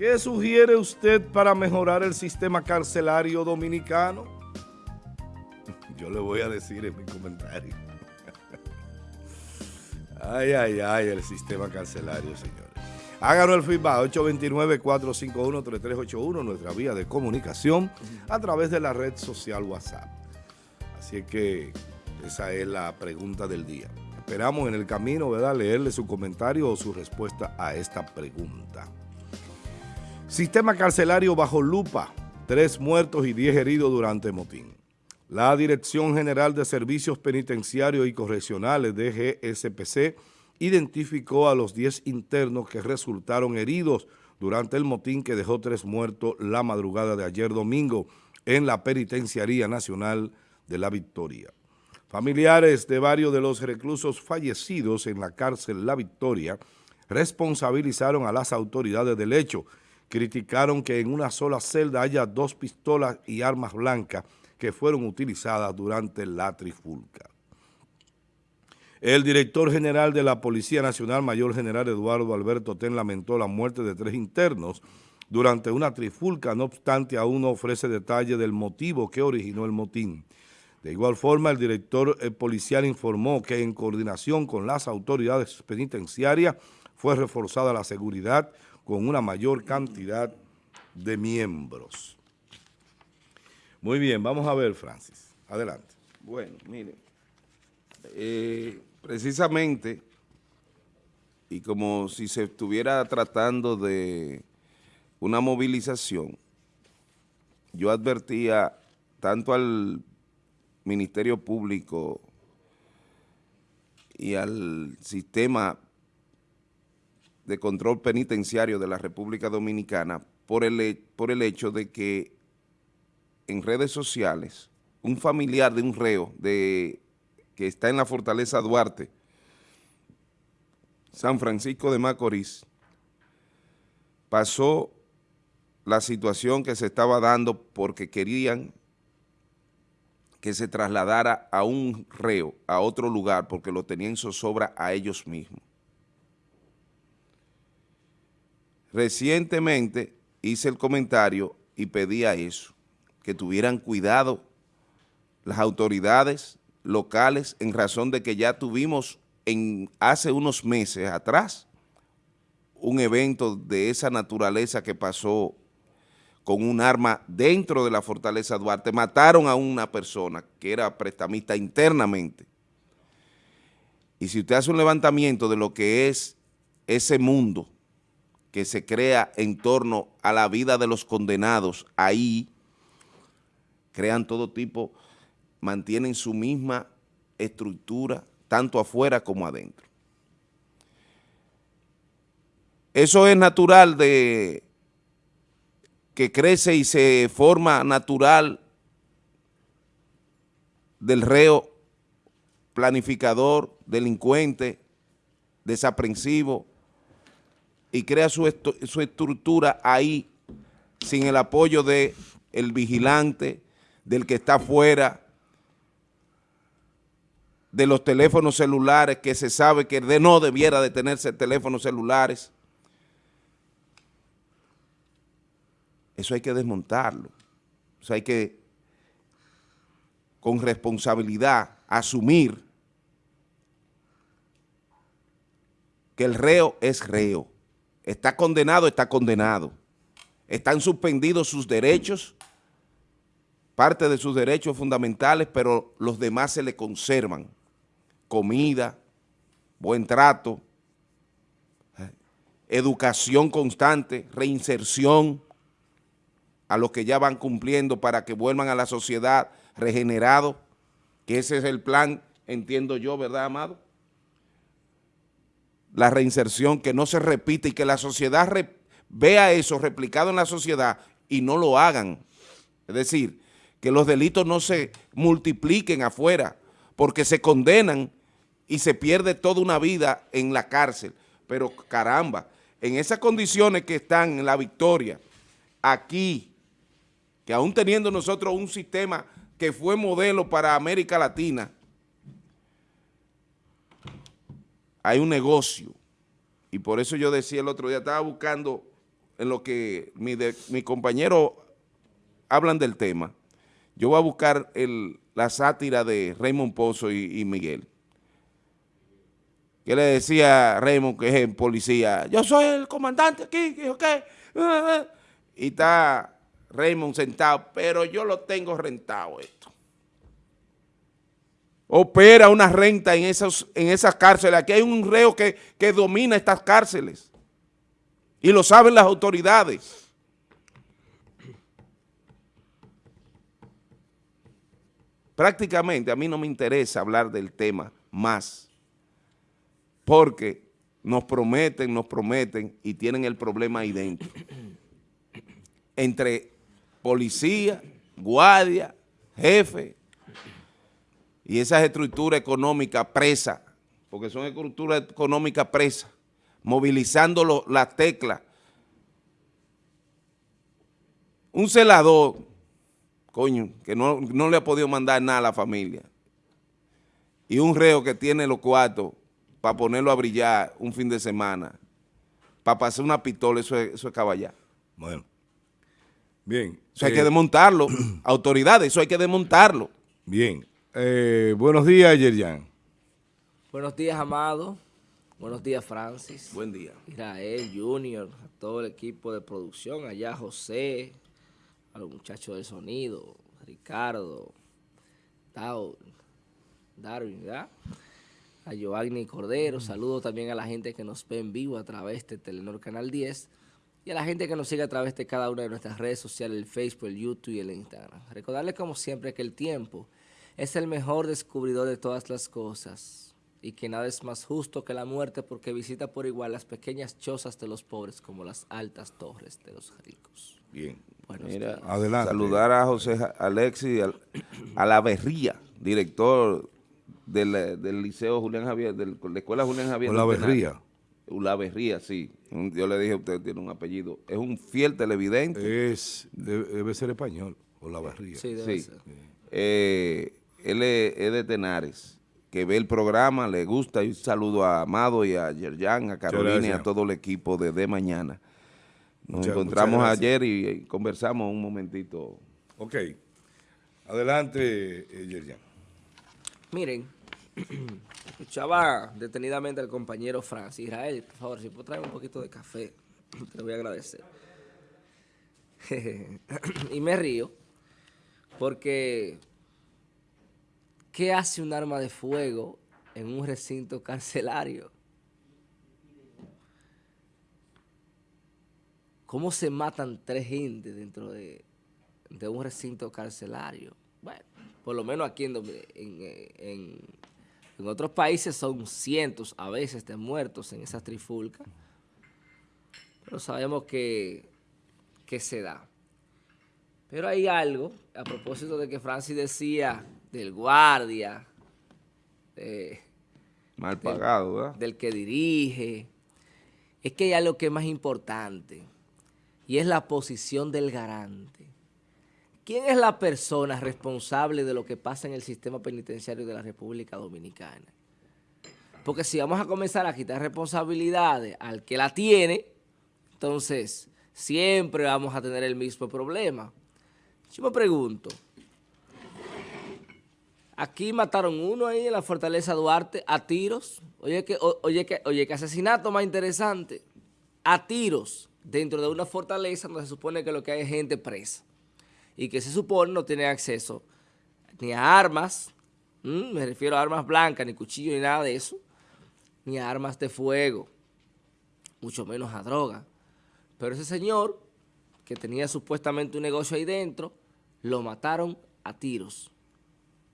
¿Qué sugiere usted para mejorar el sistema carcelario dominicano? Yo le voy a decir en mi comentario. Ay, ay, ay, el sistema carcelario, señores. Háganos el feedback, 829-451-3381, nuestra vía de comunicación, a través de la red social WhatsApp. Así que esa es la pregunta del día. Esperamos en el camino, ¿verdad?, leerle su comentario o su respuesta a esta pregunta. Sistema carcelario bajo lupa, tres muertos y diez heridos durante motín. La Dirección General de Servicios Penitenciarios y Correccionales, DGSPC, identificó a los 10 internos que resultaron heridos durante el motín que dejó tres muertos la madrugada de ayer domingo en la Penitenciaría Nacional de la Victoria. Familiares de varios de los reclusos fallecidos en la cárcel La Victoria responsabilizaron a las autoridades del hecho, criticaron que en una sola celda haya dos pistolas y armas blancas que fueron utilizadas durante la trifulca. El director general de la Policía Nacional, Mayor General Eduardo Alberto Ten, lamentó la muerte de tres internos durante una trifulca, no obstante aún no ofrece detalle del motivo que originó el motín. De igual forma, el director eh, policial informó que en coordinación con las autoridades penitenciarias fue reforzada la seguridad con una mayor cantidad de miembros. Muy bien, vamos a ver, Francis. Adelante. Bueno, mire, eh, precisamente, y como si se estuviera tratando de una movilización, yo advertía tanto al Ministerio Público y al sistema de control penitenciario de la República Dominicana por el, por el hecho de que en redes sociales un familiar de un reo de, que está en la Fortaleza Duarte, San Francisco de Macorís, pasó la situación que se estaba dando porque querían que se trasladara a un reo, a otro lugar, porque lo tenían zozobra a ellos mismos. Recientemente hice el comentario y pedía eso, que tuvieran cuidado las autoridades locales en razón de que ya tuvimos en hace unos meses atrás un evento de esa naturaleza que pasó con un arma dentro de la Fortaleza Duarte, mataron a una persona que era prestamista internamente. Y si usted hace un levantamiento de lo que es ese mundo que se crea en torno a la vida de los condenados, ahí crean todo tipo, mantienen su misma estructura, tanto afuera como adentro. Eso es natural de que crece y se forma natural del reo planificador, delincuente, desaprensivo, y crea su, estructura ahí sin el apoyo del el vigilante, del que está afuera, de los teléfonos celulares, que se sabe que de no debiera de tenerse teléfonos celulares, Eso hay que desmontarlo. Eso hay que, con responsabilidad, asumir que el reo es reo. Está condenado, está condenado. Están suspendidos sus derechos, parte de sus derechos fundamentales, pero los demás se le conservan. Comida, buen trato, eh, educación constante, reinserción, a los que ya van cumpliendo para que vuelvan a la sociedad regenerado, que ese es el plan, entiendo yo, ¿verdad, Amado? La reinserción, que no se repite y que la sociedad vea eso replicado en la sociedad y no lo hagan. Es decir, que los delitos no se multipliquen afuera porque se condenan y se pierde toda una vida en la cárcel. Pero caramba, en esas condiciones que están en la victoria, aquí, que aún teniendo nosotros un sistema que fue modelo para América Latina, hay un negocio. Y por eso yo decía el otro día, estaba buscando en lo que mi, mi compañero hablan del tema, yo voy a buscar la sátira de Raymond Pozo y, Miguel. Que le decía Raymond, que es el policía, yo soy el comandante aquí, ¿ok? Y está Raymond sentado, pero yo lo tengo rentado esto. Opera una renta en, esos, en esas cárceles. Aquí hay un reo que, que domina estas cárceles. Y lo saben las autoridades. prácticamente a mí no me interesa hablar del tema más, porque nos prometen, nos prometen y tienen el problema ahí dentro. Entre policía, guardia, jefe y esas estructuras económicas presas, porque son estructuras económicas presas, movilizando las teclas. Un celador coño, que no, le ha podido mandar nada a la familia, y un reo que tiene los cuartos para ponerlo a brillar un fin de semana, para pasar una pistola, eso es, eso es caballar. Bueno, bien. Eso hay que eh, desmontarlo, autoridades, eso hay que desmontarlo. Bien. Eh, buenos días, Yerian. Buenos días, Amado. Buenos días, Francis. Buen día. Israel, Junior, a todo el equipo de producción, allá José, a los muchachos del sonido, Ricardo, Tao, Darwin, ¿verdad? A Giovanni Cordero, saludo también a la gente que nos ve en vivo a través de Telenor Canal 10 y a la gente que nos sigue a través de cada una de nuestras redes sociales, el Facebook, el YouTube y el Instagram. Recordarles como siempre que el tiempo es el mejor descubridor de todas las cosas y que nada es más justo que la muerte porque visita por igual las pequeñas chozas de los pobres como las altas torres de los ricos. Bien, saludar a José Alexis, a la Berría, director del, Liceo Julián Javier, de la Escuela Julián Javier. La Berría. La Berría, sí. Yo le dije, usted tiene un apellido. Es un fiel televidente. Es, debe, ser español, o La Berría. Sí, debe ser. Eh, él es, de Tenares, que ve el programa, le gusta. Y un saludo a Amado y a Yerjan, a Carolina y a todo el equipo de De Mañana. Nos encontramos ayer y, conversamos un momentito. Ok. Adelante, eh, Yerjan. Miren, escuchaba detenidamente al compañero Francis. Israel, por favor, si puedo traer un poquito de café, te lo voy a agradecer. y me río porque ¿qué hace un arma de fuego en un recinto carcelario? ¿Cómo se matan tres gente dentro de, un recinto carcelario? Bueno, por lo menos aquí en, otros países son cientos a veces de muertos en esas trifulcas. Pero sabemos que, que se da. Pero hay algo, a propósito de que Francis decía del guardia, mal pagado, ¿verdad? Del que dirige. Es que hay algo que es más importante y es la posición del garante. ¿Quién es la persona responsable de lo que pasa en el sistema penitenciario de la República Dominicana? Porque si vamos a comenzar a quitar responsabilidades al que la tiene, entonces siempre vamos a tener el mismo problema. Yo me pregunto, aquí mataron uno ahí en la Fortaleza Duarte a tiros. Oye, que, oye, que, oye, que asesinato más interesante. A tiros dentro de una fortaleza donde se supone que lo que hay es gente presa y que se supone no tiene acceso ni a armas, me refiero a armas blancas, ni cuchillos, ni nada de eso, ni a armas de fuego, mucho menos a droga. Pero ese señor, que tenía supuestamente un negocio ahí dentro, lo mataron a tiros.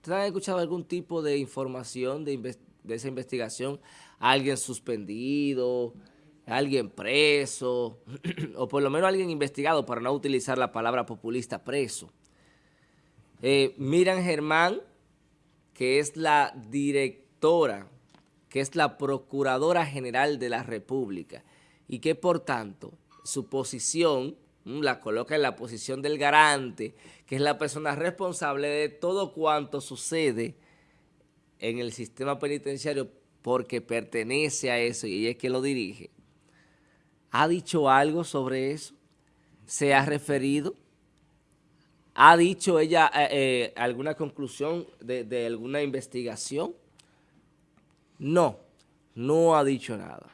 ¿Ustedes han escuchado algún tipo de información de, esa investigación? ¿Alguien suspendido? alguien preso, o por lo menos alguien investigado para no utilizar la palabra populista preso. Eh, Miran Germán, que es la directora, que es la Procuradora General de la República, y que por tanto su posición la coloca en la posición del garante, que es la persona responsable de todo cuanto sucede en el sistema penitenciario porque pertenece a eso y ella es quien lo dirige. ¿Ha dicho algo sobre eso? se ha referido? ¿Ha dicho ella eh, eh, alguna conclusión de, de alguna investigación? No, no ha dicho nada.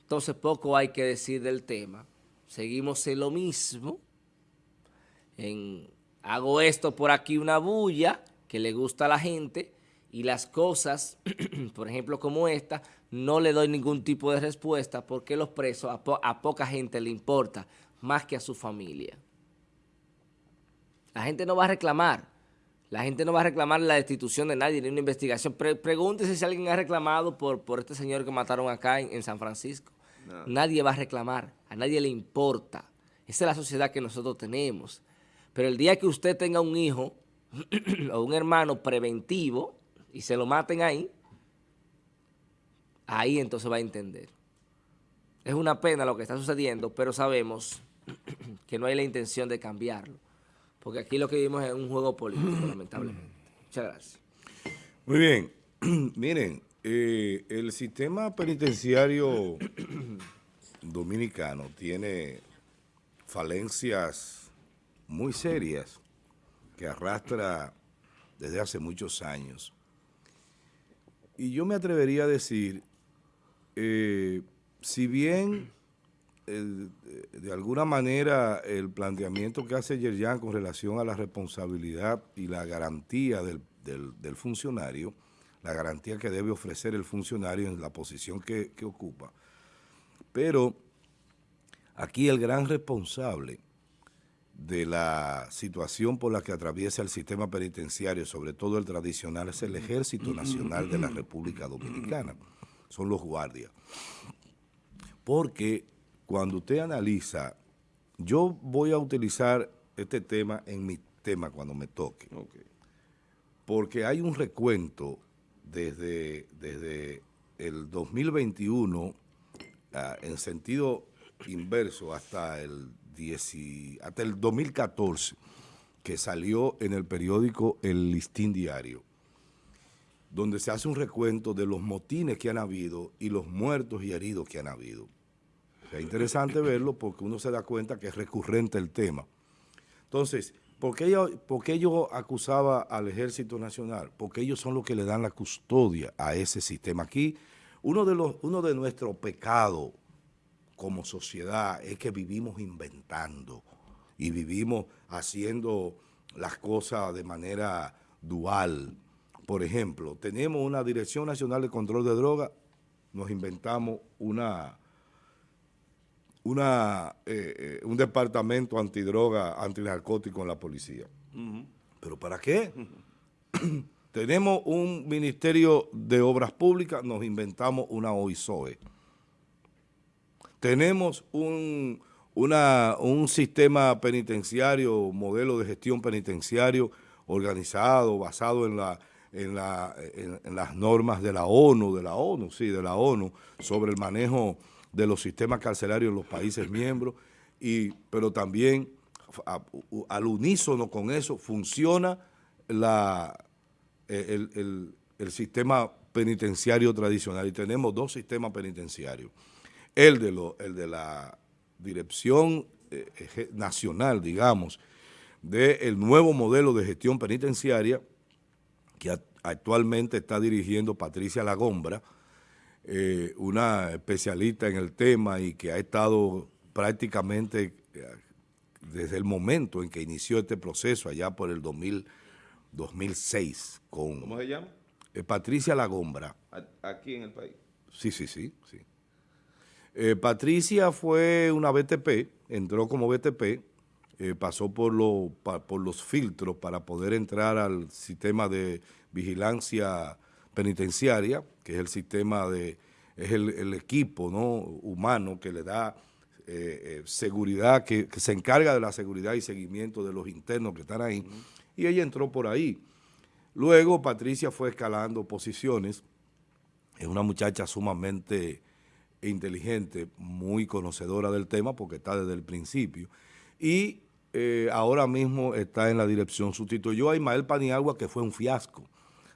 Entonces poco hay que decir del tema. Seguimos en lo mismo. Hago esto por aquí una bulla que le gusta a la gente y las cosas, por ejemplo como esta, no le doy ningún tipo de respuesta porque los presos a poca gente le importa más que a su familia. La gente no va a reclamar. La gente no va a reclamar la destitución de nadie ni una investigación. pregúntese si alguien ha reclamado por, por este señor que mataron acá en, San Francisco. Nadie va a reclamar. A nadie le importa. Esa es la sociedad que nosotros tenemos. Pero el día que usted tenga un hijo o un hermano preventivo y se lo maten ahí, ahí entonces va a entender. Es una pena lo que está sucediendo, pero sabemos que no hay la intención de cambiarlo. Porque aquí lo que vivimos es un juego político, lamentablemente. Muchas gracias. Muy bien. Miren, eh, el sistema penitenciario dominicano tiene falencias muy serias que arrastra desde hace muchos años. Y yo me atrevería a decir, eh, si bien de alguna manera el planteamiento que hace Yerjan con relación a la responsabilidad y la garantía del, funcionario, la garantía que debe ofrecer el funcionario en la posición que, que ocupa. Pero aquí el gran responsable de la situación por la que atraviesa el sistema penitenciario, sobre todo el tradicional, es el Ejército Nacional de la República Dominicana. Son los guardias. Porque cuando usted analiza, yo voy a utilizar este tema en mi tema cuando me toque, porque hay un recuento desde, desde el 2021 ah, en sentido inverso hasta el, 10, hasta el 2014, que salió en el periódico El Listín Diario, donde se hace un recuento de los motines que han habido y los muertos y heridos que han habido. Es interesante verlo porque uno se da cuenta que es recurrente el tema. Entonces, ¿por qué, yo, yo acusaba al Ejército Nacional? Porque ellos son los que le dan la custodia a ese sistema. Aquí, uno de nuestros pecados como sociedad es que vivimos inventando y vivimos haciendo las cosas de manera dual. Por ejemplo, tenemos una Dirección Nacional de Control de Drogas, nos inventamos una una, eh, eh, un departamento antidroga, antinarcótico en la policía. ¿Pero para qué? Tenemos un Ministerio de Obras Públicas, nos inventamos una OISOE. Tenemos un, una, un sistema penitenciario, modelo de gestión penitenciario organizado, basado en, la, en, la, en las normas de la ONU, de la ONU, sí, de la ONU, sobre el manejo de los sistemas carcelarios en los países miembros, y, pero también al unísono con eso funciona la, el, sistema penitenciario tradicional y tenemos dos sistemas penitenciarios. El de, lo, el de la Dirección eh, Nacional, digamos, del nuevo modelo de gestión penitenciaria que actualmente está dirigiendo Patricia Lagombra, eh, una especialista en el tema y que ha estado prácticamente eh, desde el momento en que inició este proceso, allá por el 2000, 2006. Con, ¿Cómo se llama? Eh, Patricia Lagombra. ¿Aquí en el país? Sí, sí, sí. sí. Patricia fue una BTP, entró como BTP, pasó por, lo, por los filtros para poder entrar al sistema de vigilancia penitenciaria, que es el sistema de, es el, equipo ¿no? humano que le da eh, eh, seguridad, que, se encarga de la seguridad y seguimiento de los internos que están ahí, y ella entró por ahí. Luego Patricia fue escalando posiciones, es una muchacha sumamente inteligente, muy conocedora del tema porque está desde el principio, y eh, ahora mismo está en la dirección, sustituyó a Ismael Paniagua que fue un fiasco,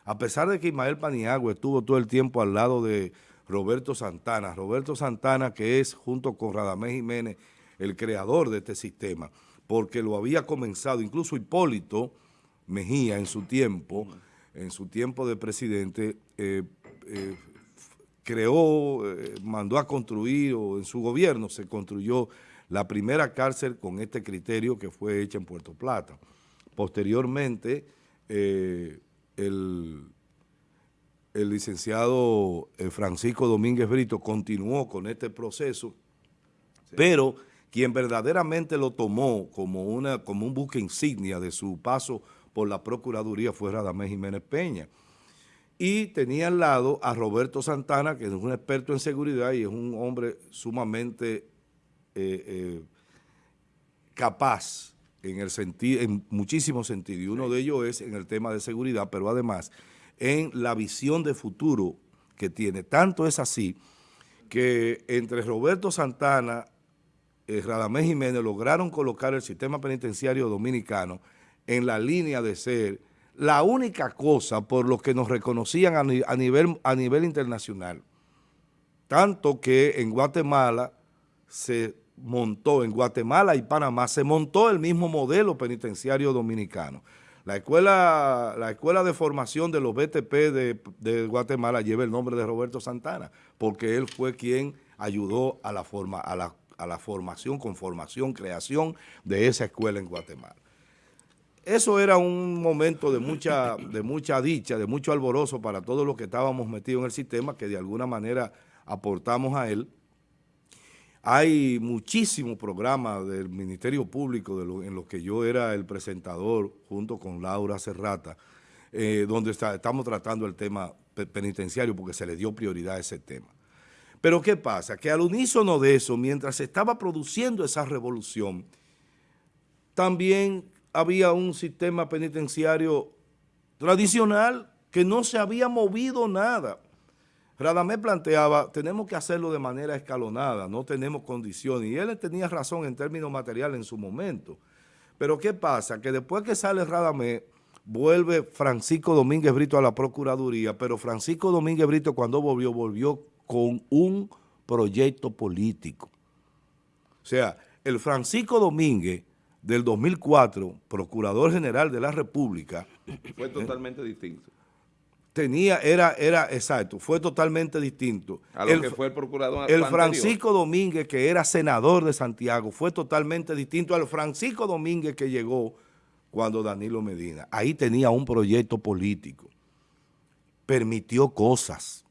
a pesar de que Ismael Paniagua estuvo todo el tiempo al lado de Roberto Santana, Roberto Santana que es junto con Radamés Jiménez el creador de este sistema, porque lo había comenzado, incluso Hipólito Mejía en su tiempo, en su tiempo de presidente, eh, eh, creó, eh, mandó a construir, o en su gobierno se construyó la primera cárcel con este criterio que fue hecha en Puerto Plata. Posteriormente, el, el, licenciado Francisco Domínguez Brito continuó con este proceso, pero quien verdaderamente lo tomó como, una, como un buque insignia de su paso por la Procuraduría fue Radamés Jiménez Peña. Y tenía al lado a Roberto Santana, que es un experto en seguridad y es un hombre sumamente eh, eh, capaz en, el sentido, en muchísimos sentidos. Y uno de ellos es en el tema de seguridad, pero además en la visión de futuro que tiene. Tanto es así que entre Roberto Santana eh, Radamés Jiménez lograron colocar el sistema penitenciario dominicano en la línea de ser la única cosa por lo que nos reconocían a, nivel, a nivel internacional. Tanto que en Guatemala se montó, en Guatemala y Panamá, se montó el mismo modelo penitenciario dominicano. La escuela, la escuela de formación de los BTP de, Guatemala lleva el nombre de Roberto Santana, porque él fue quien ayudó a la, forma, a la a la formación, conformación, creación de esa escuela en Guatemala. Eso era un momento de mucha, de mucha dicha, de mucho alborozo para todos los que estábamos metidos en el sistema, que de alguna manera aportamos a él. Hay muchísimos programas del Ministerio Público en los que yo era el presentador junto con Laura Serrata, eh, donde estamos tratando el tema penitenciario porque se le dio prioridad a ese tema. Pero ¿qué pasa? Que al unísono de eso, mientras se estaba produciendo esa revolución, también había un sistema penitenciario tradicional que no se había movido nada. Radamé planteaba, tenemos que hacerlo de manera escalonada, no tenemos condiciones. Y él tenía razón en términos materiales en su momento. Pero ¿qué pasa? Que después que sale Radamé, vuelve Francisco Domínguez Brito a la Procuraduría, pero Francisco Domínguez Brito cuando volvió, volvió con un proyecto político. O sea, el Francisco Domínguez del 2004, Procurador General de la República... Fue totalmente distinto. Tenía, era, era, exacto, fue totalmente distinto. A lo que fue el procurador El Francisco Domínguez, que era senador de Santiago, fue totalmente distinto al Francisco Domínguez que llegó cuando Danilo Medina. Ahí tenía un proyecto político. Permitió cosas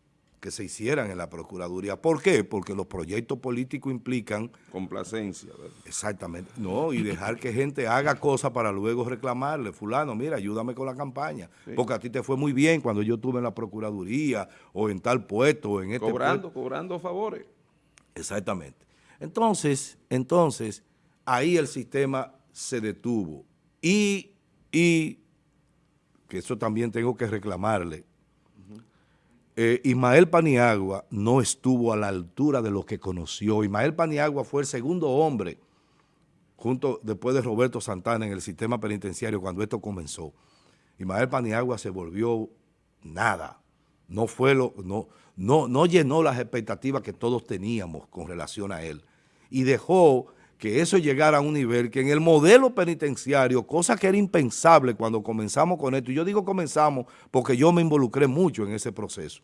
que se hicieran en la Procuraduría. ¿Por qué? Porque los proyectos políticos implican... Complacencia. ¿verdad? Exactamente. No, y dejar que gente haga cosas para luego reclamarle. Fulano, mira, ayúdame con la campaña. Porque a ti te fue muy bien cuando yo estuve en la Procuraduría o en tal puesto o en este Cobrando, cobrando favores. Exactamente. Entonces, entonces, ahí el sistema se detuvo. Y, y que eso también tengo que reclamarle eh, Ismael Paniagua no estuvo a la altura de lo que conoció. Ismael Paniagua fue el segundo hombre, junto después de Roberto Santana, en el sistema penitenciario cuando esto comenzó. Ismael Paniagua se volvió nada. No, fue lo, no, no, no llenó las expectativas que todos teníamos con relación a él. Y dejó que eso llegara a un nivel que en el modelo penitenciario, cosa que era impensable cuando comenzamos con esto, y yo digo comenzamos porque yo me involucré mucho en ese proceso.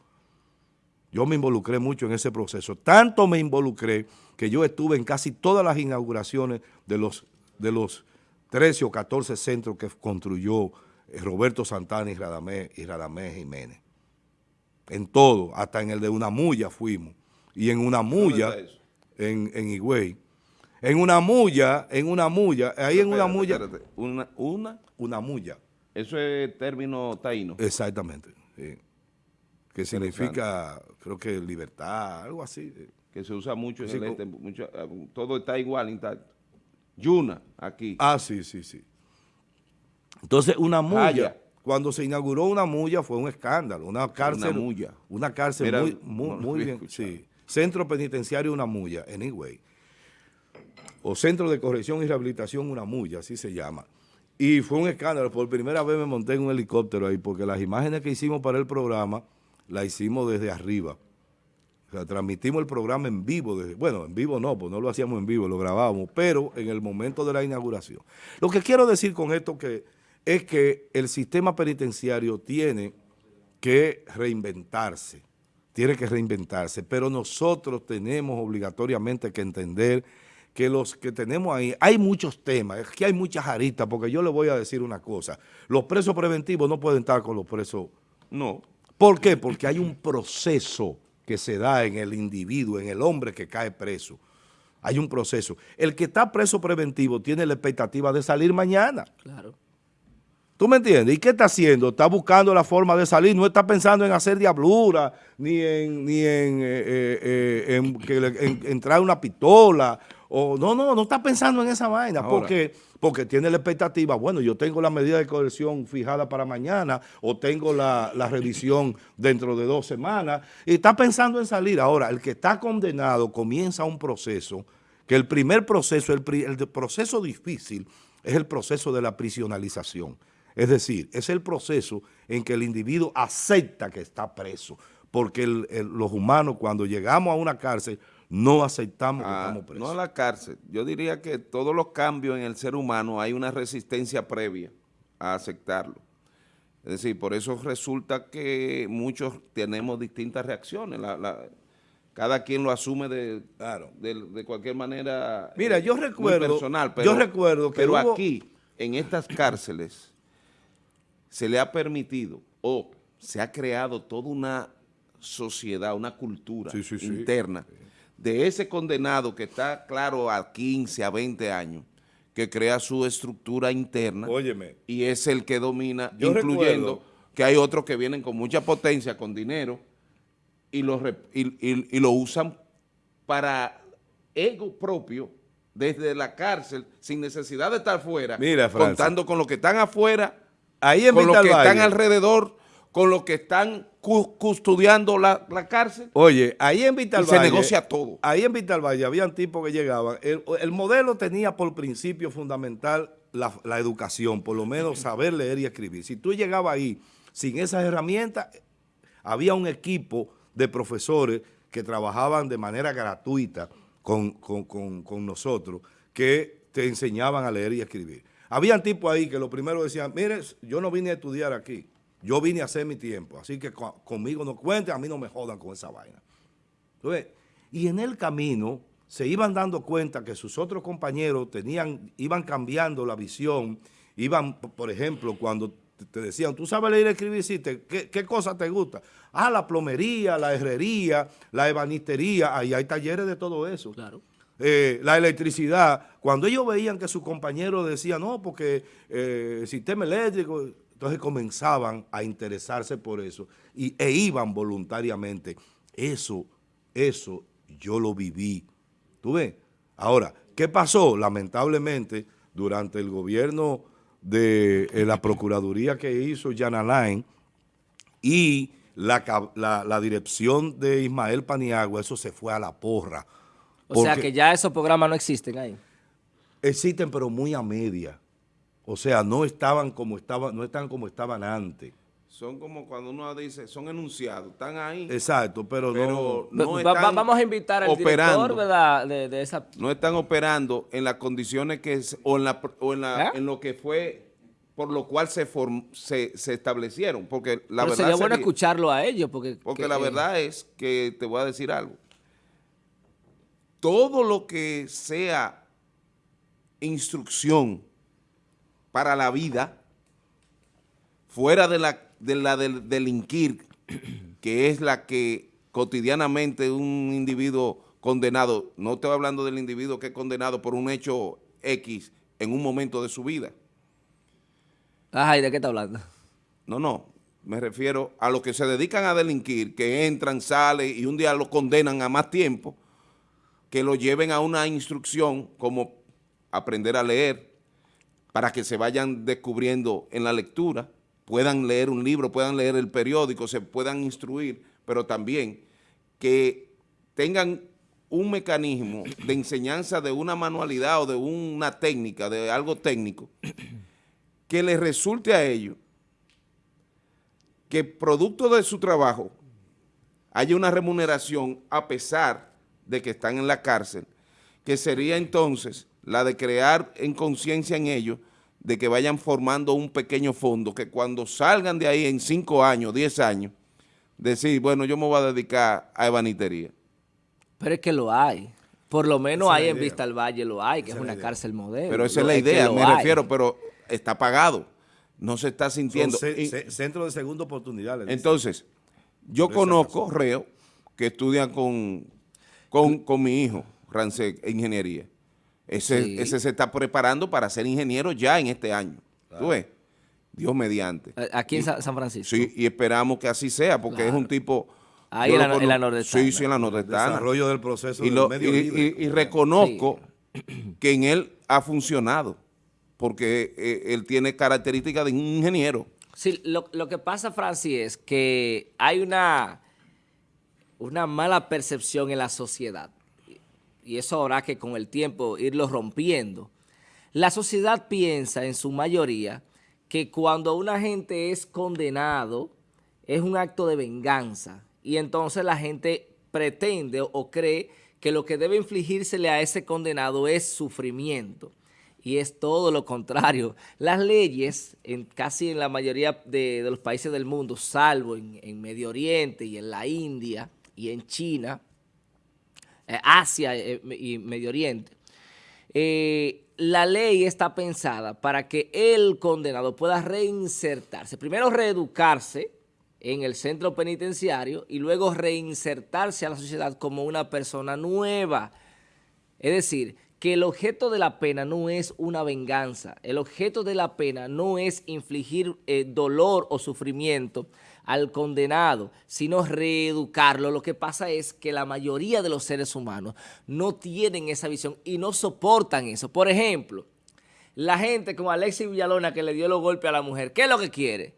Yo me involucré mucho en ese proceso. Tanto me involucré que yo estuve en casi todas las inauguraciones de los, de los 13 o 14 centros que construyó eh, Roberto Santana y Radamés, y Radamés Jiménez. En todo, hasta en el de una mulla fuimos. Y en una mulla, en, en Higüey, en una mulla, en una mulla, ahí en una mulla. Una, una, una mulla. Eso es término taíno. Exactamente. Que significa, creo que libertad, algo así. Que se usa mucho en el este, mucho, todo está igual, intacto. Yuna, aquí. Ah, sí, sí, sí. Entonces, una mulla, cuando se inauguró una mulla fue un escándalo, una cárcel. Una mulla. Una cárcel muy, muy, bien, sí. Centro Penitenciario Una Mulla, anyway o Centro de Corrección y Rehabilitación Una Mulla, así se llama. Y fue un escándalo, por primera vez me monté en un helicóptero ahí, porque las imágenes que hicimos para el programa, las hicimos desde arriba. O sea, transmitimos el programa en vivo. Bueno, en vivo no, pues no lo hacíamos en vivo, lo grabábamos, pero en el momento de la inauguración. Lo que quiero decir con esto que es que el sistema penitenciario tiene que reinventarse, tiene que reinventarse, pero nosotros tenemos obligatoriamente que entender que los que tenemos ahí, hay muchos temas, es que hay muchas aristas, porque yo le voy a decir una cosa, los presos preventivos no pueden estar con los presos, no. ¿Por qué? Porque hay un proceso que se da en el individuo, en el hombre que cae preso. Hay un proceso. El que está preso preventivo tiene la expectativa de salir mañana. Claro. ¿Tú me entiendes? ¿Y qué está haciendo? Está buscando la forma de salir, no está pensando en hacer diablura, ni en, ni en, eh, eh, eh, entrar una pistola, o no, no, no está pensando en esa vaina, porque, porque tiene la expectativa, bueno, yo tengo la medida de coerción fijada para mañana, o tengo la, revisión dentro de dos semanas, y está pensando en salir. Ahora, el que está condenado comienza un proceso, que el primer proceso, el, el proceso difícil, es el proceso de la prisionalización. Es decir, es el proceso en que el individuo acepta que está preso, porque los humanos cuando llegamos a una cárcel no aceptamos que ah, estamos presos. No a la cárcel, yo diría que todos los cambios en el ser humano hay una resistencia previa a aceptarlo. Es decir, por eso resulta que muchos tenemos distintas reacciones. cada quien lo asume de, de, cualquier manera Mira, yo recuerdo, personal. Pero, yo recuerdo que pero aquí, en estas cárceles, se le ha permitido o se ha creado toda una sociedad, una cultura interna de ese condenado que está, claro, a 15, a 20 años, que crea su estructura interna y es el que domina, incluyendo que hay otros que vienen con mucha potencia, con dinero, y lo, y, lo usan para ego propio desde la cárcel, sin necesidad de estar fuera, contando con los que están afuera Ahí en con los que están alrededor, con los que están custodiando la, cárcel. Oye, ahí en Vitalvalle. se negocia todo. Ahí en Vitalvalle habían tipos que llegaban. El, modelo tenía por principio fundamental la, la, educación, por lo menos saber leer y escribir. Si tú llegabas ahí sin esas herramientas, había un equipo de profesores que trabajaban de manera gratuita con, con, con, con nosotros, que te enseñaban a leer y escribir. Habían tipos ahí que lo primero decían, mire, yo no vine a estudiar aquí, yo vine a hacer mi tiempo, así que conmigo no cuenten, a mí no me jodan con esa vaina. Entonces, y en el camino se iban dando cuenta que sus otros compañeros tenían, iban cambiando la visión, iban, por ejemplo, cuando te decían, tú sabes leer y escribir, sí, ¿qué, ¿qué cosa te gusta? Ah, la plomería, la herrería, la ebanistería, ahí hay talleres de todo eso. Claro. Eh, la electricidad, cuando ellos veían que sus compañeros decían, no, porque eh, el sistema eléctrico, entonces comenzaban a interesarse por eso y, e iban voluntariamente. Eso, eso yo lo viví. ¿Tú ves? Ahora, ¿qué pasó? Lamentablemente, durante el gobierno de eh, la Procuraduría que hizo Jan Alain y la, la dirección de Ismael Paniagua, eso se fue a la porra o sea que ya esos programas no existen ahí. Existen, pero muy a media. O sea, no estaban como estaban, no están como estaban antes. Son como cuando uno dice, son enunciados, están ahí. Exacto, pero, no, están Vamos a invitar al operando, director de, esa... No están operando en las condiciones que, o, en, la, o en, la, ¿Eh? en lo que fue, por lo cual se, se, establecieron. Porque la verdad sería bueno escucharlo a ellos. Porque, porque la verdad es que te voy a decir algo todo lo que sea instrucción para la vida, fuera de la, de la del delinquir, que es la que cotidianamente un individuo condenado, no estoy hablando del individuo que es condenado por un hecho X en un momento de su vida. Ajá, ¿y de qué está hablando? No, no, me refiero a los que se dedican a delinquir, que entran, salen y un día lo condenan a más tiempo, que lo lleven a una instrucción como aprender a leer, para que se vayan descubriendo en la lectura, puedan leer un libro, puedan leer el periódico, se puedan instruir, pero también que tengan un mecanismo de enseñanza de una manualidad o de una técnica, de algo técnico, que les resulte a ellos que producto de su trabajo haya una remuneración a pesar de que están en la cárcel, que sería entonces la de crear en conciencia en ellos de que vayan formando un pequeño fondo, que cuando salgan de ahí en cinco años, diez años, decir, bueno, yo me voy a dedicar a evanitería. Pero es que lo hay. Por lo menos ahí en Vista al Valle lo hay, que es una cárcel modelo. Pero esa es la idea, me refiero, pero está pagado. No se está sintiendo. centro de segunda oportunidad. Entonces, yo conozco reo que estudian con, con, mi hijo, Rancé, ingeniería. Ese, ese se está preparando para ser ingeniero ya en este año. ¿Tú ves? Dios mediante. Aquí en San Francisco. Sí, y esperamos que así sea, porque es un tipo... Ahí en la, en Sí, sí, en la nordestana. Desarrollo del proceso y, y, reconozco que en él ha funcionado, porque eh, él tiene características de un ingeniero. Sí, lo, que pasa, Francis, es que hay una, una mala percepción en la sociedad, y eso habrá que con el tiempo irlo rompiendo. La sociedad piensa en su mayoría que cuando una gente es condenado es un acto de venganza y entonces la gente pretende o cree que lo que debe infligírsele a ese condenado es sufrimiento y es todo lo contrario. Las leyes, en casi en la mayoría de, los países del mundo, salvo en, Medio Oriente y en la India y en China, Asia eh, y Medio Oriente, eh, la ley está pensada para que el condenado pueda reinsertarse. Primero reeducarse en el centro penitenciario y luego reinsertarse a la sociedad como una persona nueva. Es decir, que el objeto de la pena no es una venganza, el objeto de la pena no es infligir eh, dolor o sufrimiento al condenado, sino reeducarlo. Lo que pasa es que la mayoría de los seres humanos no tienen esa visión y no soportan eso. Por ejemplo, la gente como Alexis Villalona que le dio los golpes a la mujer, ¿qué es lo que quiere?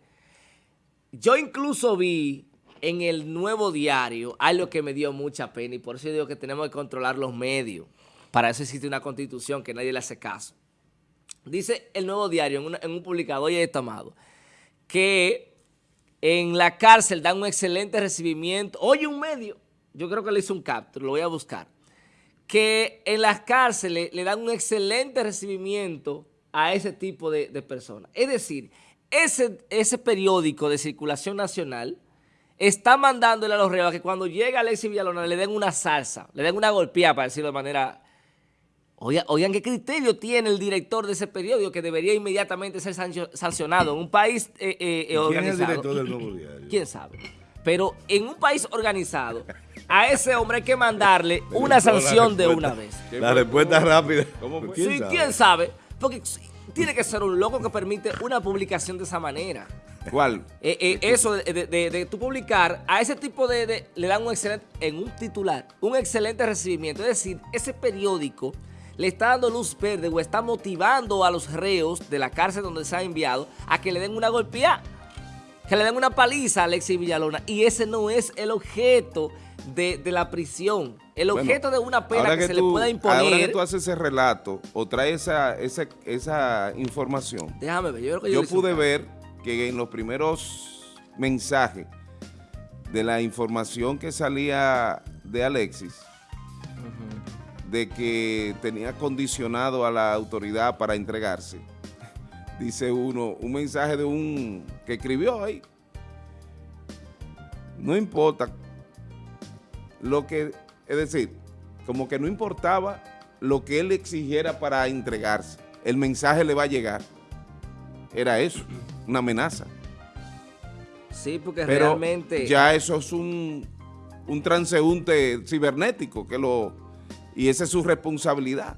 Yo incluso vi en el nuevo diario algo que me dio mucha pena y por eso digo que tenemos que controlar los medios. Para eso existe una constitución que nadie le hace caso. Dice el nuevo diario en, un publicador y estamado que en la cárcel dan un excelente recibimiento. Oye, un medio, yo creo que le hice un capture, lo voy a buscar. Que en las cárceles le dan un excelente recibimiento a ese tipo de, personas. Es decir, ese, ese periódico de circulación nacional está mandándole a los reos que cuando llega Alexis Villalona le den una salsa, le den una golpeada, para decirlo de manera Oigan, ¿qué criterio tiene el director de ese periódico que debería inmediatamente ser sancionado en un país eh, eh, organizado? ¿Quién es el director del Nuevo Diario? ¿Quién sabe? Pero en un país organizado, a ese hombre hay que mandarle una sanción de una vez. La respuesta rápida. ¿Cómo fue? Sí, ¿quién sabe? Porque tiene que ser un loco que permite una publicación de esa manera. ¿Cuál? Eh, eso de, de, tú publicar, a ese tipo de, le dan un excelente, en un titular, un excelente recibimiento. Es decir, ese periódico le está dando luz verde o está motivando a los reos de la cárcel donde se ha enviado a que le den una golpeada, que le den una paliza a Alexis Villalona. Y ese no es el objeto de, la prisión. El objeto de una pena que, se le pueda imponer. Ahora que tú haces ese relato o traes esa, esa, información. Déjame ver, yo creo que yo, yo pude ver que en los primeros mensajes de la información que salía de Alexis, de que tenía condicionado a la autoridad para entregarse. Dice uno, un mensaje de un que escribió ahí. No importa lo que, es decir, como que no importaba lo que él exigiera para entregarse. El mensaje le va a llegar. Era eso, una amenaza. Sí, porque realmente... Ya eso es un, un transeúnte cibernético que lo y esa es su responsabilidad.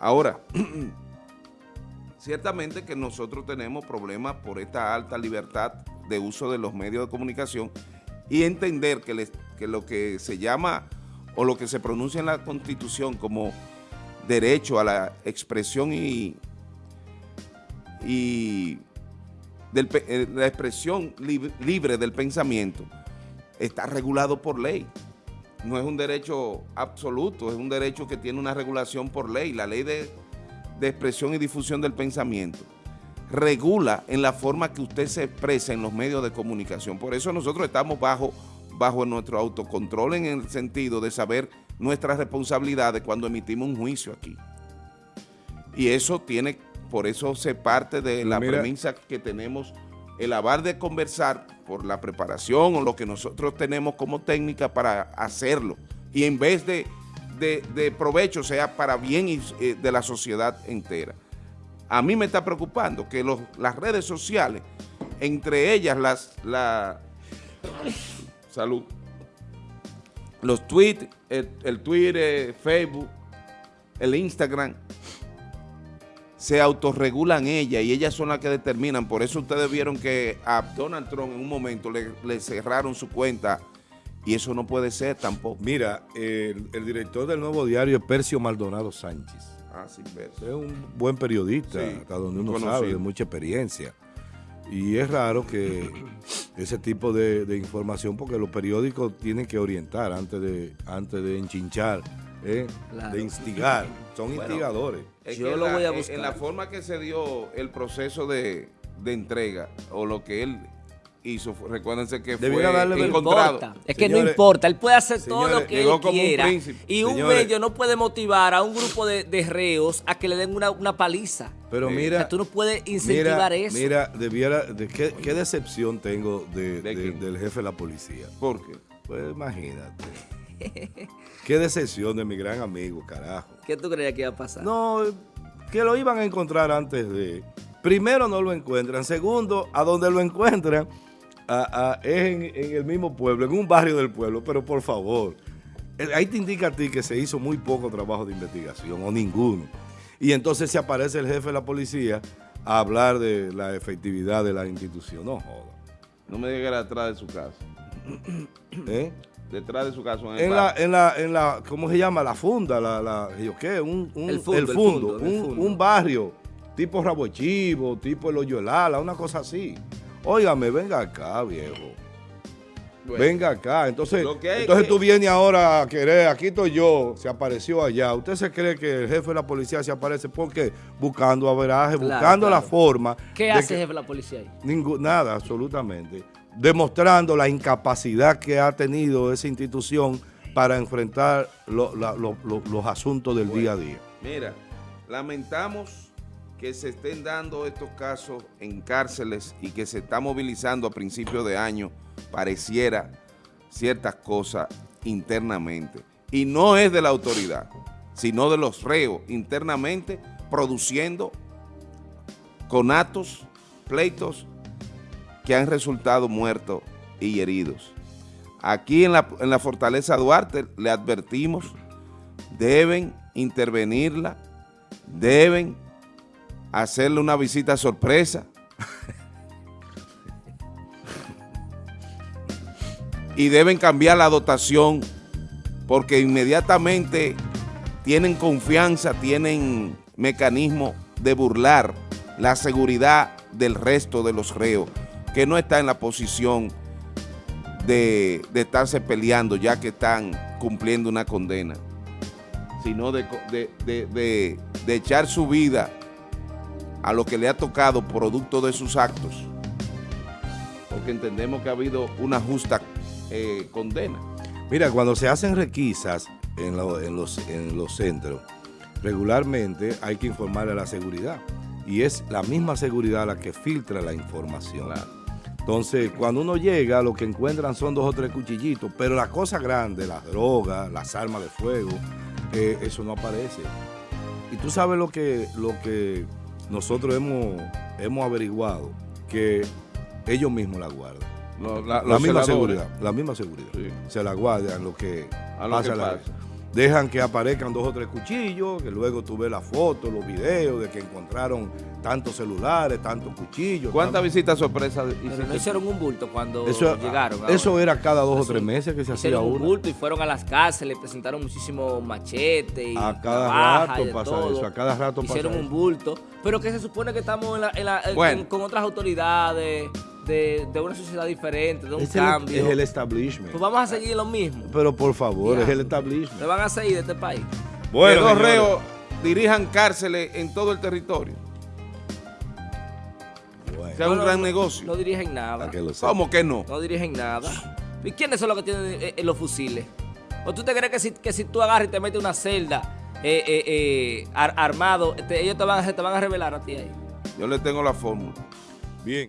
Ahora, ciertamente que nosotros tenemos problemas por esta alta libertad de uso de los medios de comunicación y entender que, lo que se llama o lo que se pronuncia en la Constitución como derecho a la expresión y, y eh, la expresión libre del pensamiento está regulado por ley no es un derecho absoluto, es un derecho que tiene una regulación por ley, la ley de, expresión y difusión del pensamiento regula en la forma que usted se expresa en los medios de comunicación. Por eso nosotros estamos bajo bajo nuestro autocontrol en el sentido de saber nuestras responsabilidades cuando emitimos un juicio aquí. Y eso tiene, por eso se parte de la premisa que tenemos el avar de conversar por la preparación o lo que nosotros tenemos como técnica para hacerlo. Y en vez de, de, provecho sea para bien eh, de la sociedad entera. A mí me está preocupando que las redes sociales, entre ellas las, la, salud, los tweets, el Twitter, Facebook, el Instagram, se autorregulan ellas y ellas son las que determinan. Por eso ustedes vieron que a Donald Trump en un momento le, cerraron su cuenta y eso no puede ser tampoco. Mira, el, director del Nuevo Diario es Percio Maldonado Sánchez. Ah, sí, Percio. Es un buen periodista, hasta donde uno sabe, de mucha experiencia. Y es raro que ese tipo de, información, porque los periódicos tienen que orientar antes de, antes de enchinchar, ¿eh? de instigar. Son instigadores. Yo lo voy a buscar. En la forma que se dio el proceso de, entrega, o lo que él hizo, recuérdense que fue encontrado. Es que no importa, él puede hacer todo lo que él quiera. y un medio no puede motivar a un grupo de, reos a que le den una, paliza. Pero mira, tú no puedes incentivar eso. Mira, debiera, de, ¿qué, decepción tengo del jefe de la policía. ¿Por qué? Pues imagínate. Qué decepción de mi gran amigo, carajo. ¿Qué tú creías que iba a pasar? No, que lo iban a encontrar antes de... Primero no lo encuentran. Segundo, a donde lo encuentran es en, el mismo pueblo, en un barrio del pueblo. Pero por favor, eh, ahí te indica a ti que se hizo muy poco trabajo de investigación o ninguno. Y entonces se aparece el jefe de la policía a hablar de la efectividad de la institución. No joda. No me diga atrás de su casa. ¿Eh? Detrás de su casa. En, la, en, la, en la, ¿cómo se llama? La funda, la, la ¿qué? Un, un, el, fundo, un, barrio tipo Rabo Chivo, tipo El Hoyolala, una cosa así. Óigame, venga acá, viejo. venga acá. Entonces, entonces tú vienes ahora a querer, aquí estoy yo, se apareció allá. ¿Usted se cree que el jefe de la policía se aparece porque buscando averaje, buscando la forma. ¿Qué hace el jefe de la policía ahí? nada, absolutamente demostrando la incapacidad que ha tenido esa institución para enfrentar los asuntos del día a día. Mira, lamentamos que se estén dando estos casos en cárceles y que se está movilizando a principios de año, pareciera ciertas cosas internamente. Y no es de la autoridad, sino de los reos internamente produciendo conatos, pleitos que han resultado muertos y heridos. Aquí en la, en la Fortaleza Duarte le advertimos, deben intervenirla, deben hacerle una visita sorpresa y deben cambiar la dotación porque inmediatamente tienen confianza, tienen mecanismo de burlar la seguridad del resto de los reos que no está en la posición de, estarse peleando ya que están cumpliendo una condena, sino de, de, echar su vida a lo que le ha tocado producto de sus actos, porque entendemos que ha habido una justa eh, condena. Mira, cuando se hacen requisas en, en, los, en los centros, regularmente hay que informar a la seguridad y es la misma seguridad la que filtra la información. Entonces, cuando uno llega, lo que encuentran son dos o tres cuchillitos, pero la cosa grande, las drogas, las armas de fuego, eh, eso no aparece. Y tú sabes lo que, lo que nosotros hemos, hemos averiguado, que ellos mismos la guardan. la, misma seguridad, la misma seguridad. Se la guardan lo que, a lo pasa. pasa dejan que aparezcan dos o tres cuchillos, que luego tú ves la foto, los videos de que encontraron tantos celulares, tantos cuchillos. ¿Cuántas visitas sorpresas hicieron? no hicieron un bulto cuando llegaron. Eso era cada dos o tres meses que se hacía uno. un bulto y fueron a las casas, le presentaron muchísimos machetes y A cada rato pasa eso, a cada rato Hicieron un bulto, pero que se supone que estamos con otras autoridades de, una sociedad diferente, de un cambio. es el establishment. Pues vamos a seguir lo mismo. Pero por favor, es el establishment. Se van a seguir de este país. Bueno, los reos dirijan cárceles en todo el territorio. Bueno. Sea un gran negocio. No dirigen nada. ¿Cómo que no? No dirigen nada. ¿Y quiénes son los que tienen eh, eh, los fusiles? ¿O tú te crees que si, que si tú agarras y te metes una celda armado, ellos te van, te van a revelar a ti ahí? Yo le tengo la fórmula.